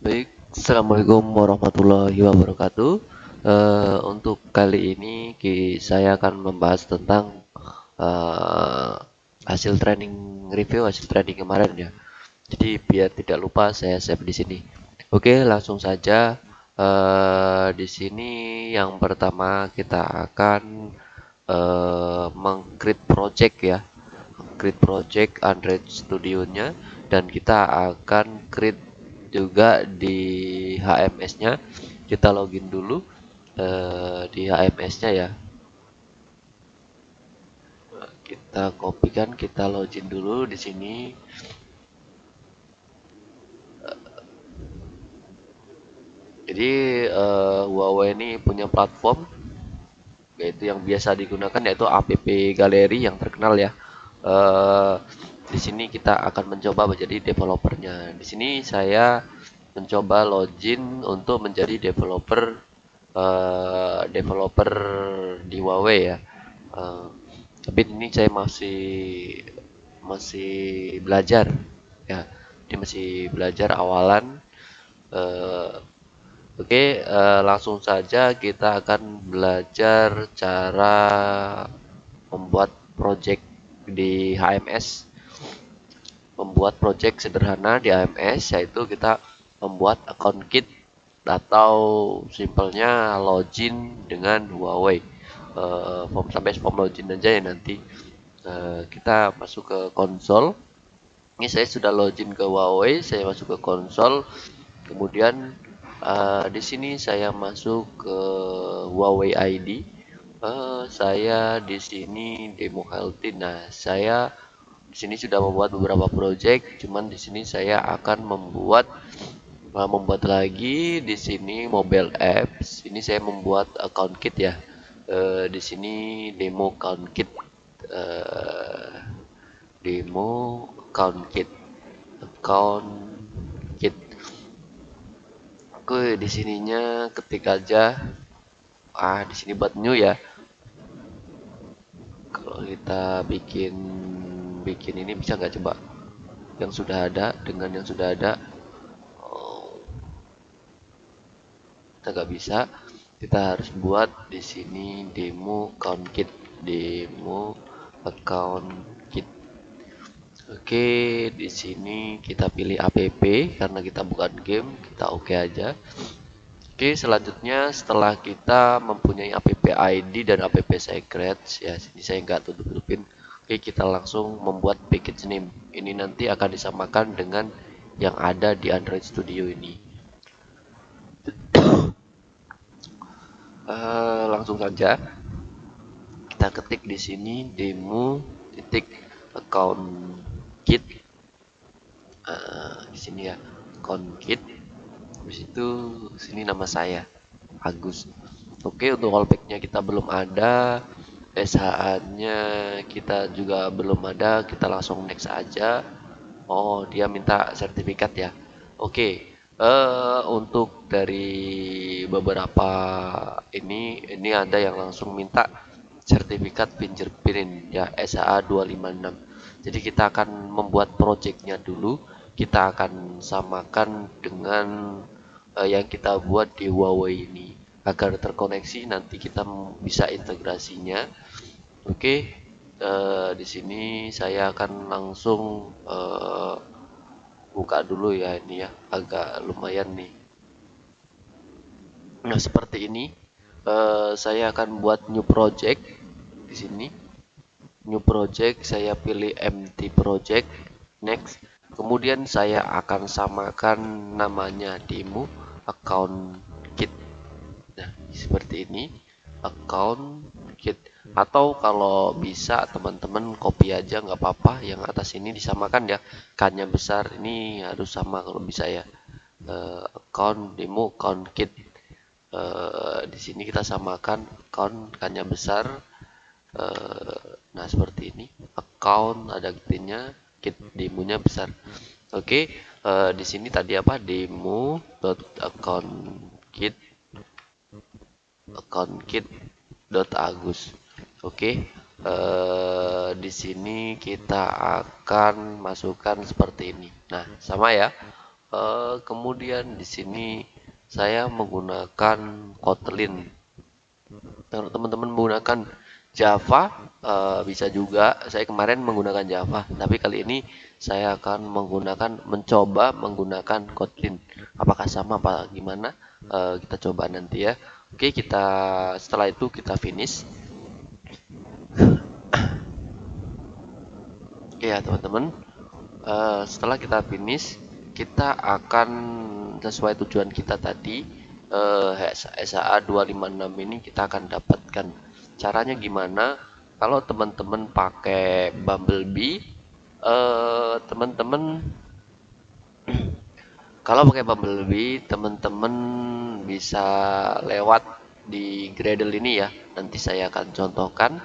Baik, Assalamualaikum warahmatullahi wabarakatuh. Uh, untuk kali ini saya akan membahas tentang uh, hasil training review hasil training kemarin ya. Jadi biar tidak lupa saya save di sini. Oke, langsung saja. Uh, di sini yang pertama kita akan uh, mengcreate project ya, create project Android Studio-nya dan kita akan create juga di HMS-nya kita login dulu uh, di HMS-nya ya. Kita kopikan kita login dulu di sini. Jadi uh, Huawei ini punya platform yaitu yang biasa digunakan yaitu app galeri yang terkenal ya. Uh, di sini kita akan mencoba menjadi developernya. Di sini saya mencoba login untuk menjadi developer uh, developer di Huawei ya. Uh, tapi ini saya masih masih belajar ya. Ini masih belajar awalan. Uh, Oke, okay, uh, langsung saja kita akan belajar cara membuat project di HMS membuat project sederhana di AMS yaitu kita membuat account kit atau simpelnya login dengan Huawei. Uh, form sampai form login aja ya nanti. Uh, kita masuk ke konsol. Ini saya sudah login ke Huawei saya masuk ke konsol. Kemudian uh, di sini saya masuk ke Huawei ID uh, saya di sini demo healthy. Nah saya di sini sudah membuat beberapa project cuman di sini saya akan membuat uh, membuat lagi di sini mobile apps. Ini saya membuat account kit ya. Uh, di sini demo account kit uh, demo account kit account kit. Oke di sininya ketik aja. Ah di sini buat new ya. Kalau kita bikin bikin ini bisa nggak coba? Yang sudah ada dengan yang sudah ada. Kita nggak bisa. Kita harus buat di sini demo account kit. Demo account kit. Oke di sini kita pilih app karena kita bukan game kita oke okay aja. Oke, selanjutnya setelah kita mempunyai app ID dan app secrets, ya sini saya nggak tutup-tutupin. Oke, kita langsung membuat package name. Ini nanti akan disamakan dengan yang ada di Android Studio ini. uh, langsung saja kita ketik di sini demo titik account kit. Uh, di sini ya account kit. Habis itu sini nama saya Agus. Oke, untuk wallpacknya kita belum ada. SHA-nya kita juga belum ada, kita langsung next aja. Oh, dia minta sertifikat ya. Oke, okay. uh, eh, untuk dari beberapa ini, ini ada yang langsung minta sertifikat fingerprint ya SHA 256. Jadi kita akan membuat projectnya dulu, kita akan samakan dengan uh, yang kita buat di Huawei ini agar terkoneksi nanti kita bisa integrasinya. Oke okay, uh, eh, di sini saya akan langsung uh, buka dulu ya ini ya agak lumayan nih. Nah seperti ini uh, saya akan buat new project di sini. New project saya pilih empty project next. Kemudian saya akan samakan namanya demo account seperti ini account kit. Atau kalau bisa teman-teman copy aja nggak apa-apa. Yang atas ini disamakan ya. Kannya besar ini harus sama kalau bisa ya. Uh, account demo account kit. Uh, di sini kita samakan account kannya besar. Uh, nah seperti ini. Account ada kitnya kit demonya besar. Oke okay, uh, di sini tadi apa? Demo dot account kit account kit.agus oke okay. uh, di sini kita akan masukkan seperti ini. Nah sama ya. Uh, kemudian di sini saya menggunakan Kotlin. Teman-teman menggunakan Java uh, bisa juga. Saya kemarin menggunakan Java tapi kali ini saya akan menggunakan mencoba menggunakan Kotlin. Apakah sama apa gimana? Kita coba nanti ya oke kita setelah itu kita finish. Oke ya teman-teman. Uh, setelah kita finish kita akan sesuai tujuan kita tadi uh, SAA 256 ini kita akan dapatkan caranya gimana. Kalau teman-teman pakai Bumblebee eh, teman-teman kalau pakai Bumblebee teman-teman bisa lewat di Gradle ini ya. Nanti saya akan contohkan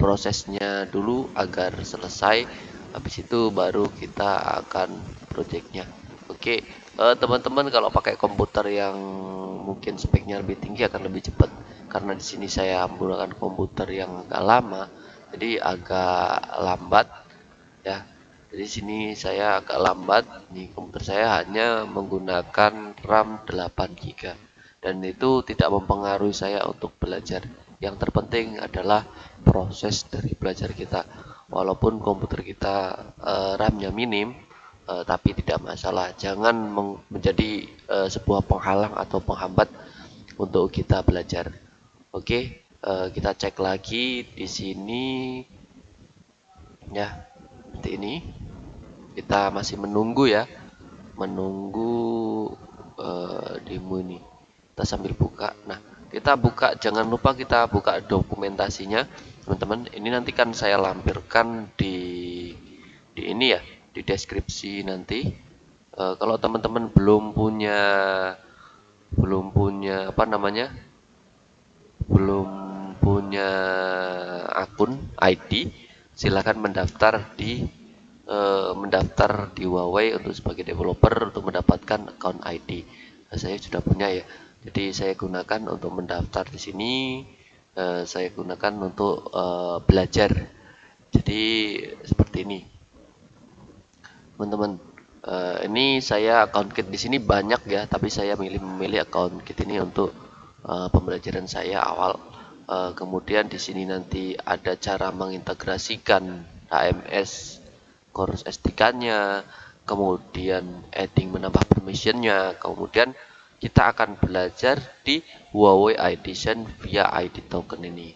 prosesnya dulu agar selesai. Habis itu baru kita akan projectnya. Oke eh, teman-teman kalau pakai komputer yang mungkin speknya lebih tinggi akan lebih cepat. Karena di sini saya menggunakan komputer yang agak lama jadi agak lambat ya jadi sini saya agak lambat. Nih komputer saya hanya menggunakan RAM 8 GB dan itu tidak mempengaruhi saya untuk belajar. Yang terpenting adalah proses dari belajar kita. Walaupun komputer kita uh, RAM-nya minim uh, tapi tidak masalah. Jangan menjadi uh, sebuah penghalang atau penghambat untuk kita belajar. Oke, uh, kita cek lagi di sini. Ya seperti ini. Kita masih menunggu ya, menunggu uh, demo ini. Kita sambil buka. Nah, kita buka. Jangan lupa kita buka dokumentasinya, teman-teman. Ini nanti kan saya lampirkan di di ini ya, di deskripsi nanti. Uh, kalau teman-teman belum punya belum punya apa namanya belum punya akun ID silahkan mendaftar di uh, mendaftar di Huawei untuk sebagai developer untuk mendapatkan account ID nah, saya sudah punya ya. Jadi saya gunakan untuk mendaftar di sini uh, saya gunakan untuk uh, belajar. Jadi seperti ini. Teman-teman uh, ini saya account kit di sini banyak ya tapi saya milih memilih account kit ini untuk uh, pembelajaran saya awal. Uh, kemudian di sini nanti ada cara mengintegrasikan HMS Chorus SDK-nya, kemudian adding menambah permissionnya, kemudian kita akan belajar di Huawei Edition via ID token ini.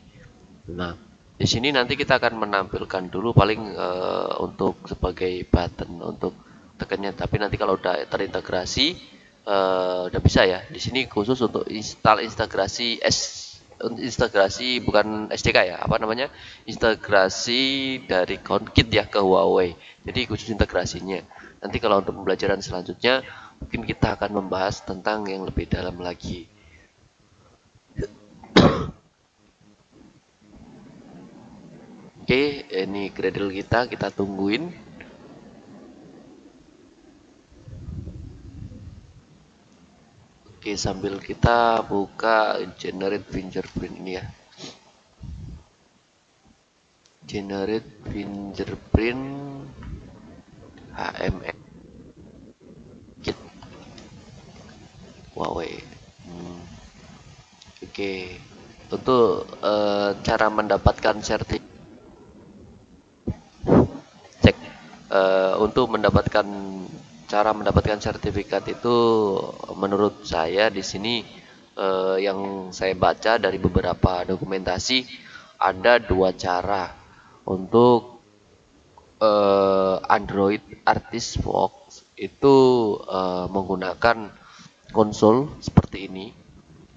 Nah, di sini nanti kita akan menampilkan dulu paling uh, untuk sebagai button untuk tekannya, tapi nanti kalau udah terintegrasi uh, udah bisa ya. Di sini khusus untuk install integrasi S integrasi bukan SDK ya, apa namanya? Integrasi dari CounKit ya ke Huawei. Jadi khusus integrasinya. Nanti kalau untuk pembelajaran selanjutnya mungkin kita akan membahas tentang yang lebih dalam lagi. Oke, ini Gradle kita kita tungguin. Oke, sambil kita buka generate fingerprint ini ya. Generate fingerprint HMX kit Huawei. Hmm. Oke, untuk uh, cara mendapatkan sertif cek uh, untuk mendapatkan cara mendapatkan sertifikat itu menurut saya di sini eh, yang saya baca dari beberapa dokumentasi ada dua cara untuk eh, Android Artist Fox itu eh, menggunakan konsol seperti ini.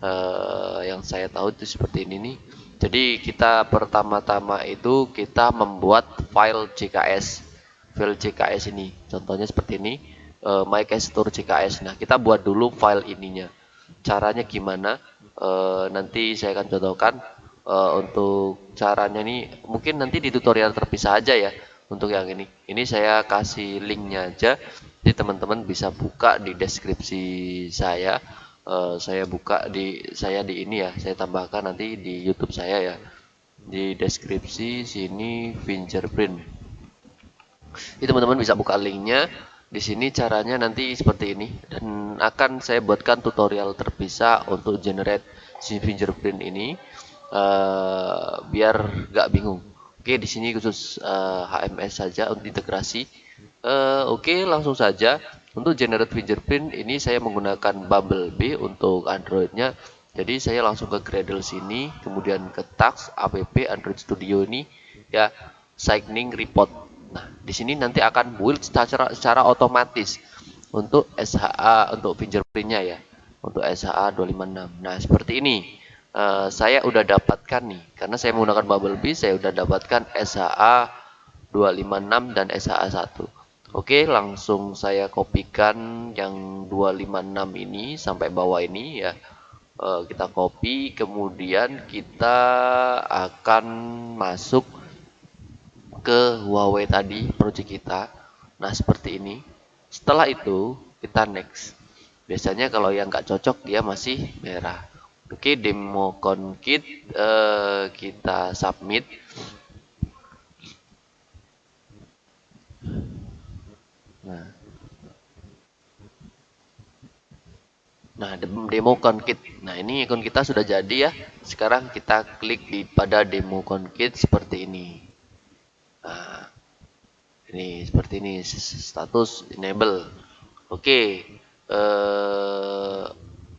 Eh, yang saya tahu itu seperti ini nih. Jadi kita pertama-tama itu kita membuat file CKS file CKS ini contohnya seperti ini uh, MyCastor CKS. Nah, kita buat dulu file ininya. Caranya gimana? Uh, nanti saya akan contohkan uh, untuk caranya ini mungkin nanti di tutorial terpisah aja ya untuk yang ini. Ini saya kasih linknya aja. Jadi teman-teman bisa buka di deskripsi saya. Uh, saya buka di saya di ini ya. Saya tambahkan nanti di YouTube saya ya. Di deskripsi sini fingerprint. Ini teman-teman bisa buka linknya di sini caranya nanti seperti ini dan akan saya buatkan tutorial terpisah untuk generate si fingerprint ini uh, biar gak bingung. Oke, di sini khusus uh, eh, HMS saja untuk integrasi. Uh, Oke, langsung saja untuk generate fingerprint ini saya menggunakan Bumblebee untuk Androidnya. Jadi saya langsung ke Gradle sini, kemudian ke Tax app Android Studio ini ya signing report Nah, di sini nanti akan build secara secara otomatis untuk SHA untuk fingerprintnya ya, untuk SHA 256. Nah, seperti ini. Uh, saya udah dapatkan nih, karena saya menggunakan Bumblebee, saya udah dapatkan SHA 256 dan SHA 1. Oke, langsung saya kopikan yang 256 ini sampai bawah ini ya. Uh, kita copy, kemudian kita akan masuk ke Huawei tadi project kita. Nah seperti ini. Setelah itu kita next. Biasanya kalau yang nggak cocok dia masih merah. Oke demo kit uh, kita submit. Nah. Nah, demo kit. Nah, ini ikon kita sudah jadi ya. Sekarang kita klik di pada demo kit seperti ini nah, ini seperti ini status enable oke okay. uh,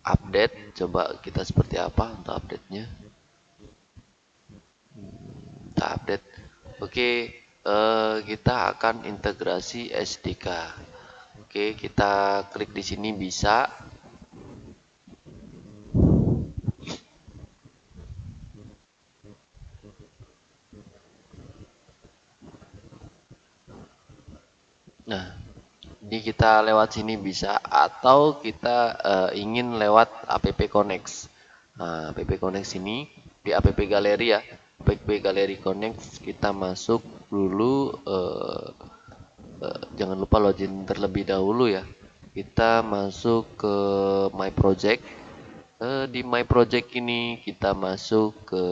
update coba kita seperti apa untuk update nya kita update oke okay. uh, eh, kita akan integrasi SDK oke okay, kita klik di sini bisa Nah, ini kita lewat sini bisa atau kita uh, ingin lewat app connect. Nah, app connect sini di app galeri ya. App galeri connect kita masuk dulu uh, uh, jangan lupa login terlebih dahulu ya. Kita masuk ke my project. Uh, di my project ini kita masuk ke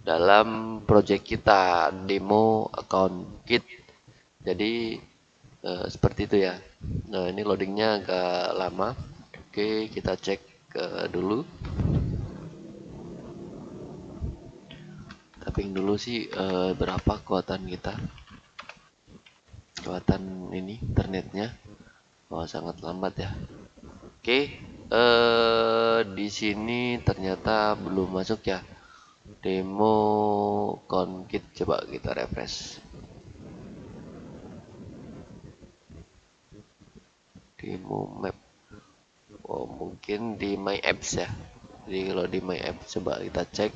dalam project kita demo account kit jadi uh, seperti itu ya. Nah ini loadingnya agak lama. Oke kita cek uh, dulu. Tapping dulu sih uh, berapa kekuatan kita? Kekuatan ini internetnya. Wah sangat lambat ya. Oke di sini ternyata belum masuk ya. Demo konkit coba kita refresh demo map. Oh mungkin di my apps ya. Jadi kalau di my apps coba kita cek.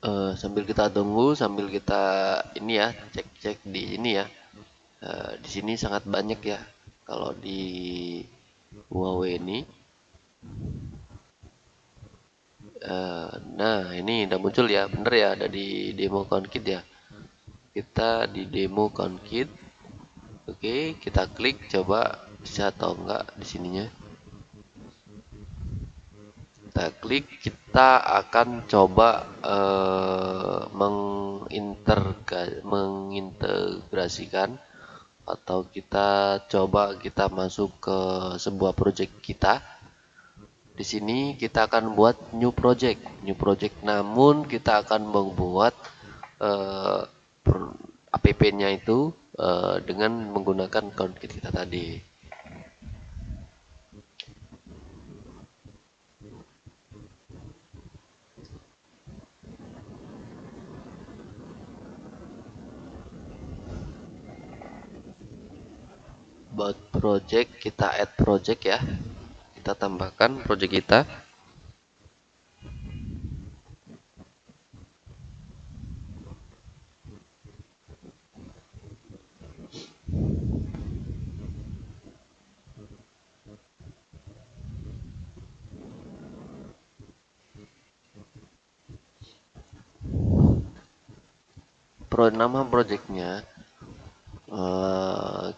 Uh, sambil kita tunggu sambil kita ini ya cek-cek di ini ya. Uh, di sini sangat banyak ya kalau di Huawei ini uh, nah ini udah muncul ya bener ya ada di demo kit ya. Kita di demo kit oke kita klik coba bisa atau enggak di sininya. Kita klik kita akan coba uh, mengintegrasikan atau kita coba kita masuk ke sebuah project kita. Di sini kita akan buat new project. New project namun kita akan membuat uh, app-nya itu uh, dengan menggunakan kit kita tadi about project kita add project ya. Kita tambahkan project kita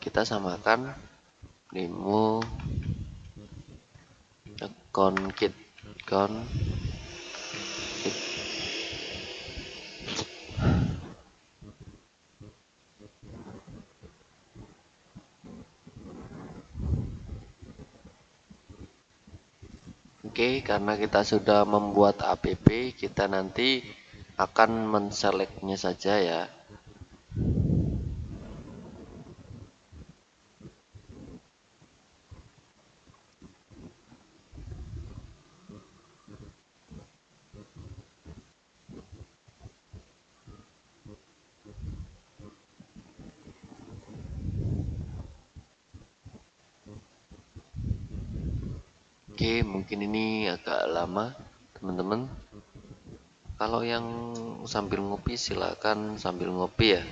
kita samakan demo concrete con Oke, karena kita sudah membuat app, kita nanti akan menselectnya saja ya. Oke, mungkin ini agak lama, teman-teman. Kalau yang sambil ngopi, silakan sambil ngopi ya.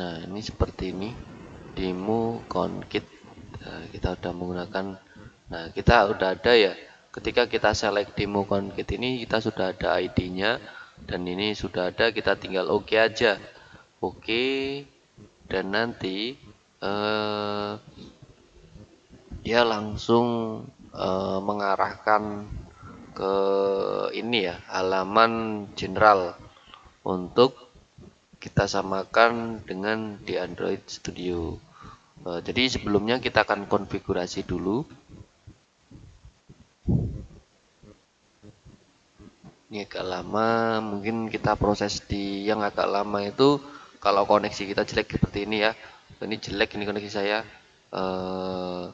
Nah, ini seperti ini. Demo konkit. Nah, kita udah menggunakan. Nah, kita udah ada ya. Ketika kita select demo konkit ini, kita sudah ada ID-nya dan ini sudah ada kita tinggal oke okay aja. Oke okay, dan nanti uh, dia langsung uh, mengarahkan ke ini ya halaman general untuk kita samakan dengan di Android Studio. Uh, jadi sebelumnya kita akan konfigurasi dulu ini agak lama mungkin kita proses di yang agak lama itu kalau koneksi kita jelek seperti ini ya. Ini jelek ini koneksi saya. Uh,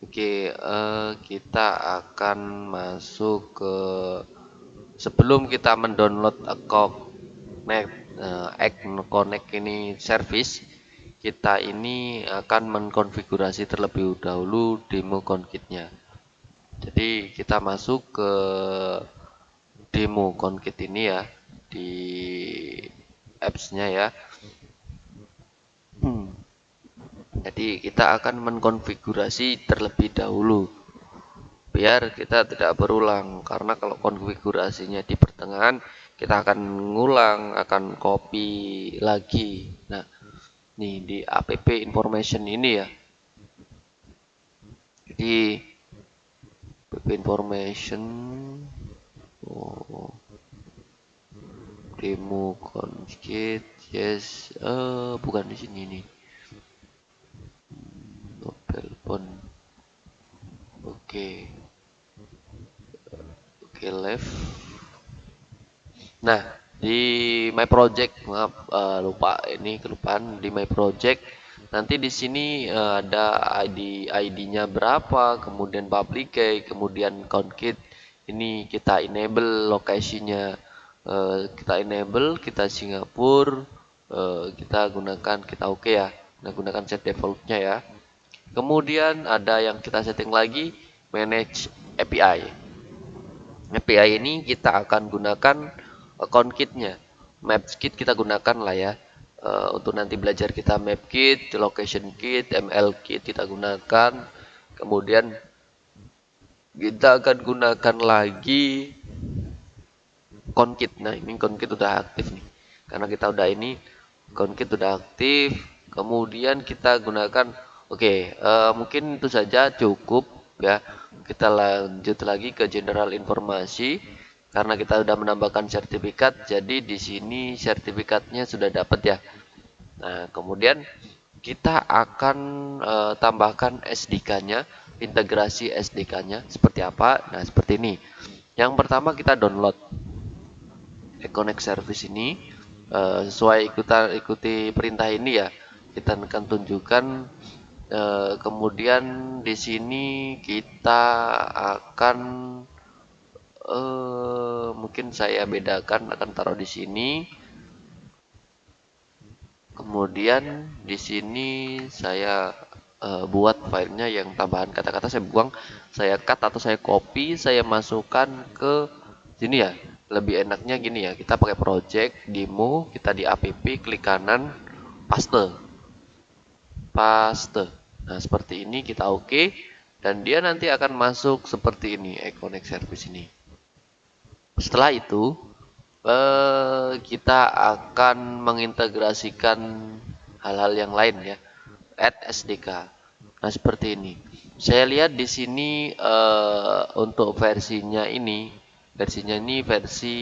oke okay, uh, eh, kita akan masuk ke sebelum kita mendownload connect uh, connect ini service kita ini akan mengkonfigurasi terlebih dahulu demo concrete-nya jadi kita masuk ke demo Concrete ini ya di apps-nya ya. Hmm. Jadi kita akan mengkonfigurasi terlebih dahulu biar kita tidak berulang karena kalau konfigurasinya di pertengahan kita akan ngulang akan copy lagi nah nih di app information ini ya jadi app information oh demo conjugate yes. Uh, bukan di sini nih. Mobile phone oke. Okay. oke okay, left. Nah di my project maaf uh, lupa. Ini kelupaan di my project. Nanti di sini uh, ada ID ID-nya berapa kemudian public key kemudian count kit ini kita enable lokasinya. Uh, kita enable kita Singapura uh, kita gunakan kita oke okay ya. Kita gunakan set defaultnya ya. Kemudian ada yang kita setting lagi manage API API ini kita akan gunakan account kitnya. Maps kit kita gunakan lah ya. Uh, untuk nanti belajar kita map kit location kit ml kit kita gunakan. Kemudian kita akan gunakan lagi konkit. Nah ini konkit udah aktif nih. Karena kita udah ini konkit udah aktif. Kemudian kita gunakan oke okay, uh, eh, mungkin itu saja cukup ya. Kita lanjut lagi ke general informasi. Karena kita sudah menambahkan sertifikat jadi di sini sertifikatnya sudah dapat ya. Nah kemudian kita akan uh, tambahkan SDK-nya integrasi SDK-nya seperti apa? Nah, seperti ini. Yang pertama kita download Econnect Service ini uh, sesuai ikutan ikuti perintah ini ya. Kita akan tunjukkan uh, kemudian di sini kita akan uh, mungkin saya bedakan akan taruh di sini. Kemudian di sini saya uh, buat filenya yang tambahan kata-kata saya buang, saya cut atau saya copy, saya masukkan ke sini ya. Lebih enaknya gini ya, kita pakai project, demo, kita di app, klik kanan, paste. Paste. Nah, seperti ini kita oke okay, dan dia nanti akan masuk seperti ini, Econnect service ini. setelah itu eh, kita akan mengintegrasikan hal-hal yang lain ya add SDK nah seperti ini. Saya lihat di sini eh, untuk versinya ini versinya ini versi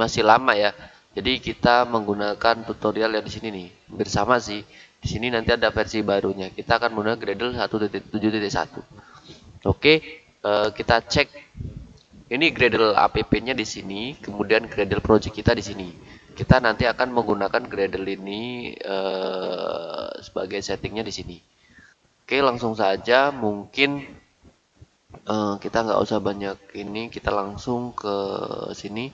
masih lama ya. Jadi kita menggunakan tutorial yang di sini nih. Bersama sih. Di sini nanti ada versi barunya. Kita akan menggunakan Gradle 1.7.1 oke eh, kita cek. Ini Gradle app-nya di sini, kemudian Gradle project kita di sini. Kita nanti akan menggunakan Gradle ini uh, sebagai settingnya di sini. Oke, langsung saja. Mungkin uh, kita nggak usah banyak ini, kita langsung ke sini.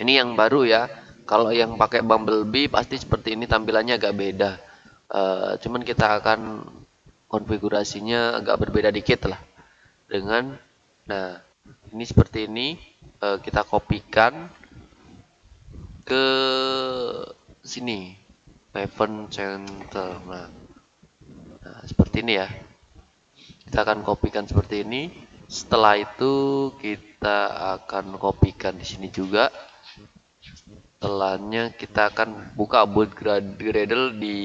Ini yang baru ya. Kalau yang pakai Bumblebee pasti seperti ini tampilannya agak beda. Uh, cuman kita akan konfigurasinya agak berbeda dikit lah dengan nah ini seperti ini e, kita kopikan ke sini event center nah, nah seperti ini ya. Kita akan kopikan seperti ini. Setelah itu kita akan kopikan di sini juga. Setelahnya kita akan buka build Gradle di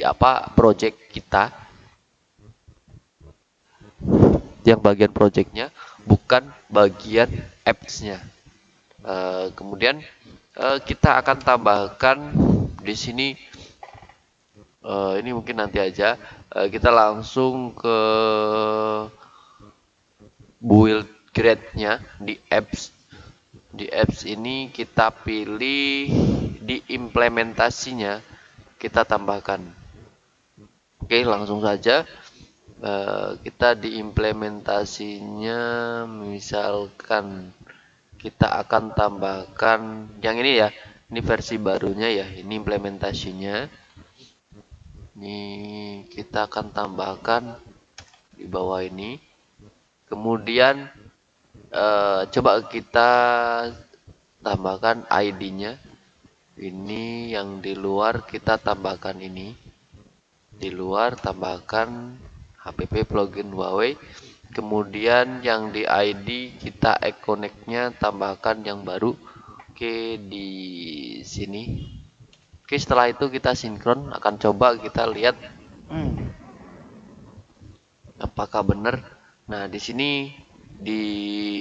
apa project kita. Yang bagian projectnya bukan bagian apps-nya. Uh, kemudian uh, kita akan tambahkan di sini uh, ini mungkin nanti aja. Uh, kita langsung ke build grade-nya di apps. Di apps ini kita pilih di implementasinya kita tambahkan. Oke, langsung saja. Eh, kita diimplementasinya misalkan kita akan tambahkan yang ini ya. Ini versi barunya ya. Ini implementasinya ini kita akan tambahkan di bawah ini. Kemudian uh, coba kita tambahkan ID-nya ini yang di luar kita tambahkan ini. Di luar tambahkan HPP plugin Huawei. Kemudian yang di ID kita connect-nya tambahkan yang baru. Oke di sini oke setelah itu kita sinkron akan coba kita lihat hmm, apakah benar. Nah di sini di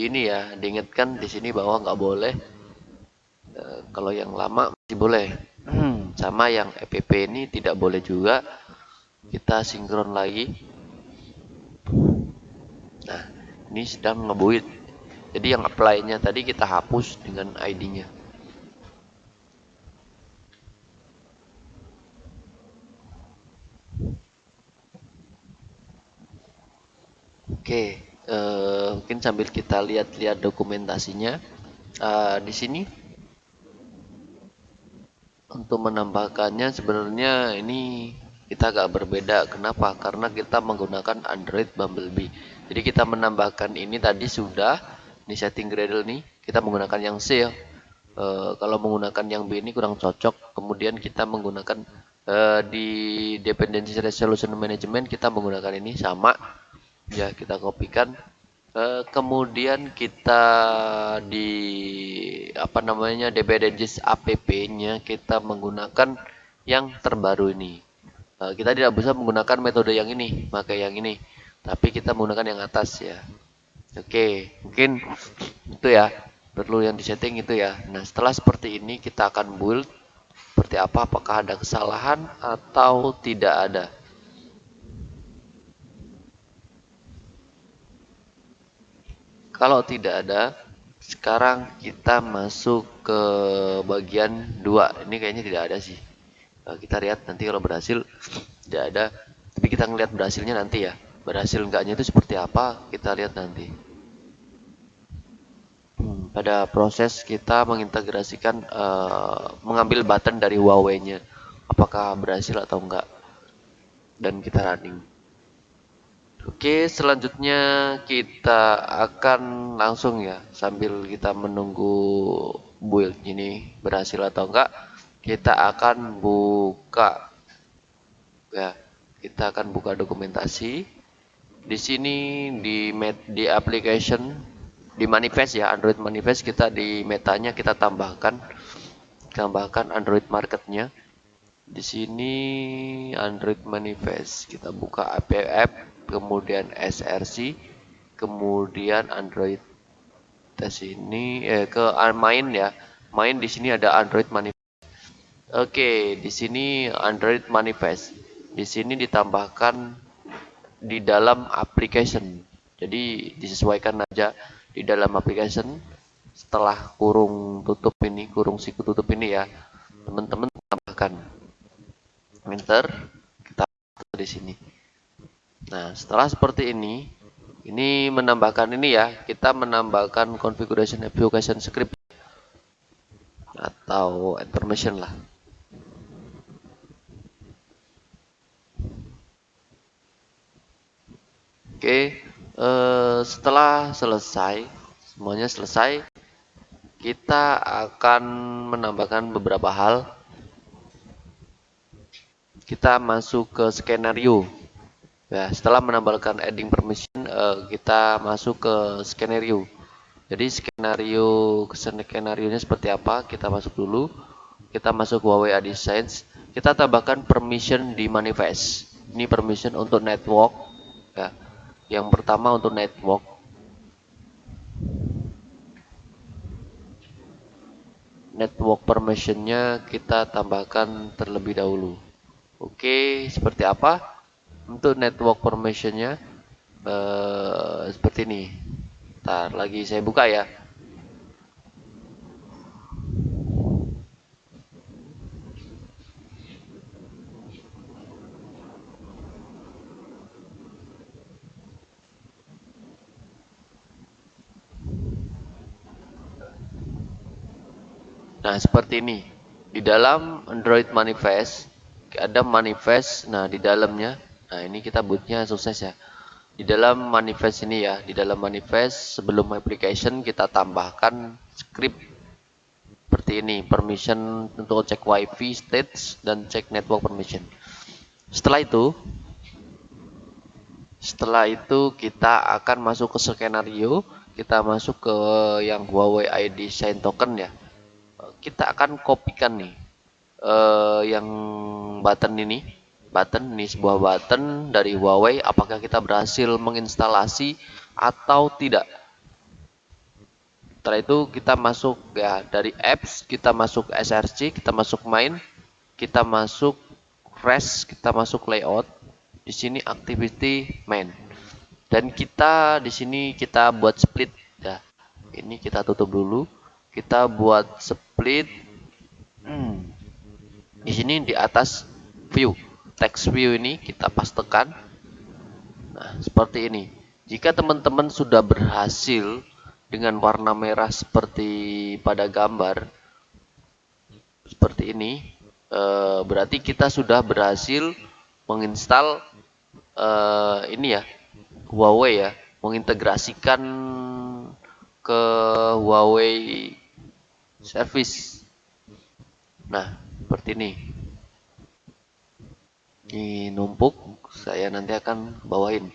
ini ya diingatkan di sini bahwa nggak boleh e, kalau yang lama masih boleh. Hmm, sama yang EPP ini tidak boleh juga. Kita sinkron lagi. Nah, ini sedang ngebuit. Jadi yang apply-nya tadi kita hapus dengan ID-nya. Oke, uh, mungkin sambil kita lihat-lihat dokumentasinya. Uh, di sini untuk menambahkannya sebenarnya ini kita agak berbeda. Kenapa? Karena kita menggunakan Android Bumblebee. Jadi kita menambahkan ini tadi sudah di setting Gradle nih kita menggunakan yang C ya. E, kalau menggunakan yang B ini kurang cocok. Kemudian kita menggunakan e, di dependency resolution management kita menggunakan ini sama. Ya kita kopikan. E, kemudian kita di apa namanya dependencies app-nya kita menggunakan yang terbaru ini. E, kita tidak bisa menggunakan metode yang ini, pakai yang ini. Tapi kita menggunakan yang atas ya. Oke mungkin itu ya. Perlu yang disetting itu ya. Nah setelah seperti ini kita akan build seperti apa. Apakah ada kesalahan atau tidak ada kalau tidak ada sekarang kita masuk ke bagian dua. Ini kayaknya tidak ada sih. Nah, kita lihat nanti kalau berhasil tidak ada. Tapi kita ngelihat berhasilnya nanti ya. Berhasil enggaknya itu seperti apa kita lihat nanti. Hmm, pada proses kita mengintegrasikan uh, mengambil button dari Huawei nya apakah berhasil atau enggak? Dan kita running Oke selanjutnya kita akan langsung ya sambil kita menunggu build ini berhasil atau enggak kita akan buka. Ya kita akan buka dokumentasi. Di sini di di application di manifest ya Android manifest kita di metanya kita tambahkan. Tambahkan Android marketnya. Di sini Android manifest kita buka app kemudian SRC kemudian Android tes ini eh, ke main ya main di sini ada Android manifest oke di sini Android manifest di sini ditambahkan di dalam application. Jadi disesuaikan aja di dalam application setelah kurung tutup ini, kurung siku tutup ini ya. Teman-teman tambahkan enter kita di sini. Nah, setelah seperti ini, ini menambahkan ini ya, kita menambahkan configuration application script atau information lah. Oke, eh, setelah selesai, semuanya selesai, kita akan menambahkan beberapa hal. Kita masuk ke skenario. Ya, setelah menambahkan adding permission, eh, kita masuk ke skenario. Jadi skenario skenario seperti apa? Kita masuk dulu. Kita masuk Huawei AdSense. Kita tambahkan permission di manifest. Ini permission untuk network. Ya yang pertama untuk network. Network permissionnya kita tambahkan terlebih dahulu. Oke, seperti apa? Untuk network permissionnya eh, seperti ini. Ntar lagi saya buka ya. Nah, seperti ini. Di dalam Android Manifest ada manifest. Nah, di dalamnya nah ini kita bootnya sukses ya. Di dalam manifest ini ya, di dalam manifest sebelum application kita tambahkan script seperti ini, permission untuk cek wifi state dan cek network permission. Setelah itu setelah itu kita akan masuk ke skenario, kita masuk ke yang Huawei ID sign token ya kita akan kopikan nih uh, yang button ini button ini sebuah button dari Huawei. Apakah kita berhasil menginstalasi atau tidak? Setelah itu kita masuk ya dari apps kita masuk SRC kita masuk main kita masuk rest kita masuk layout. Di sini activity main. Dan kita di sini kita buat split ya. Ini kita tutup dulu. Kita buat split. Hmm, di sini di atas view text view ini kita pastekan nah seperti ini. Jika teman-teman sudah berhasil dengan warna merah seperti pada gambar seperti ini e, berarti kita sudah berhasil menginstal e, ini ya Huawei ya mengintegrasikan ke Huawei service. Nah seperti ini ini numpuk saya nanti akan bawain.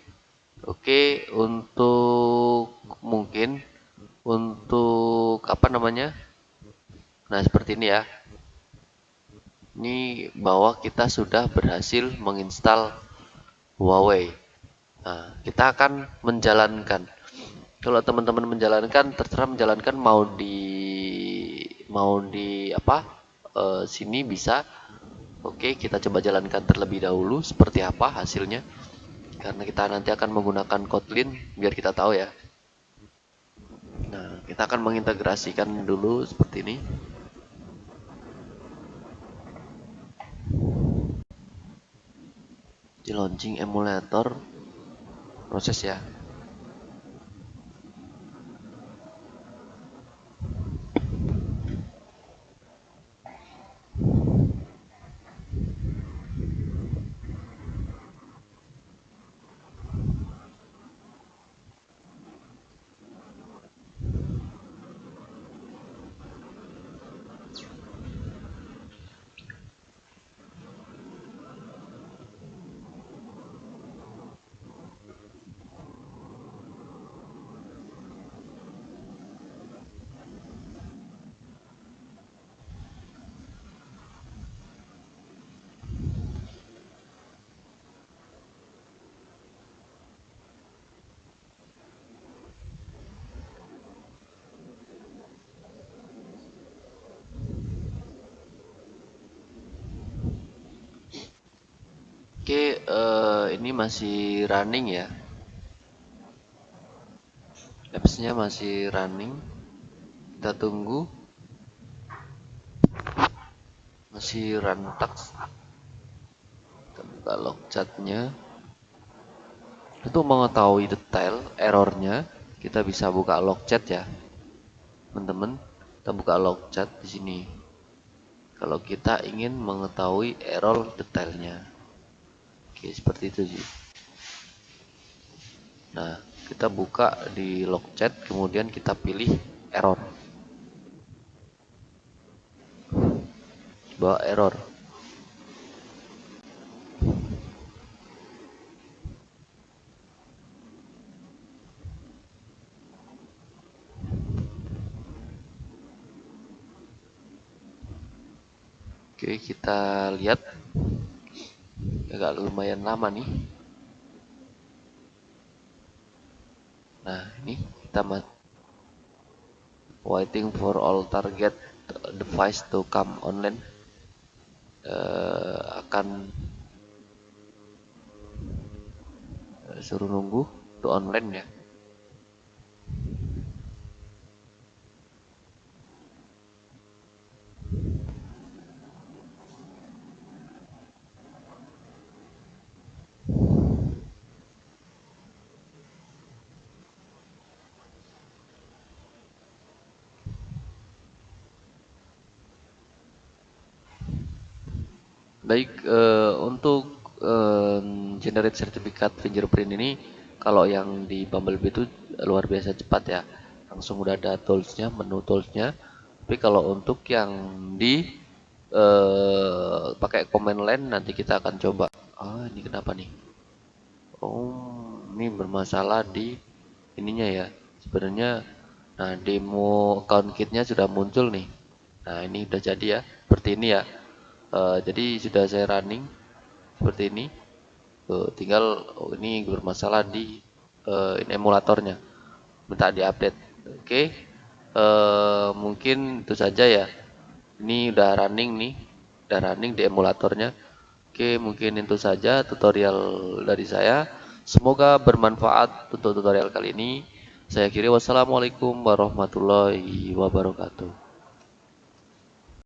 Oke untuk mungkin untuk apa namanya? Nah seperti ini ya. Ini bahwa kita sudah berhasil menginstal Huawei. Nah kita akan menjalankan. Kalau teman-teman menjalankan terserah menjalankan mau di mau di apa uh, sini bisa oke kita coba jalankan terlebih dahulu seperti apa hasilnya. Karena kita nanti akan menggunakan Kotlin biar kita tahu ya. Nah kita akan mengintegrasikan dulu seperti ini. Di launching emulator proses ya Oke, uh, ini masih running ya. Appsnya masih running. Kita tunggu. Masih run tax. Kita buka log chatnya. Untuk mengetahui detail errornya, kita bisa buka log chat ya, teman-teman. Kita buka log chat di sini. Kalau kita ingin mengetahui error detailnya. Oke, seperti itu sih. Nah, kita buka di log chat, kemudian kita pilih error. Bawa error. Oke, kita lihat agak lumayan lama nih. Nah ini kita waiting for all target device to come online. Uh, akan suruh nunggu to online ya Baik, uh, untuk uh, generate sertifikat fingerprint ini kalau yang di Bumblebee itu luar biasa cepat ya. Langsung udah ada toolsnya, menu toolsnya. Tapi kalau untuk yang di uh, pakai command line nanti kita akan coba. Ah, ini kenapa nih? Oh, ini bermasalah di ininya ya. Sebenarnya nah demo account kitnya sudah muncul nih. Nah, ini udah jadi ya. Seperti ini ya uh, jadi sudah saya running seperti ini. Uh, tinggal oh, ini bermasalah di uh, ini emulatornya. Minta diupdate. Oke. Okay. uh, mungkin itu saja ya. Ini udah running nih. Udah running di emulatornya. Oke okay, mungkin itu saja tutorial dari saya. Semoga bermanfaat untuk tutorial kali ini. Saya kira wassalamualaikum warahmatullahi wabarakatuh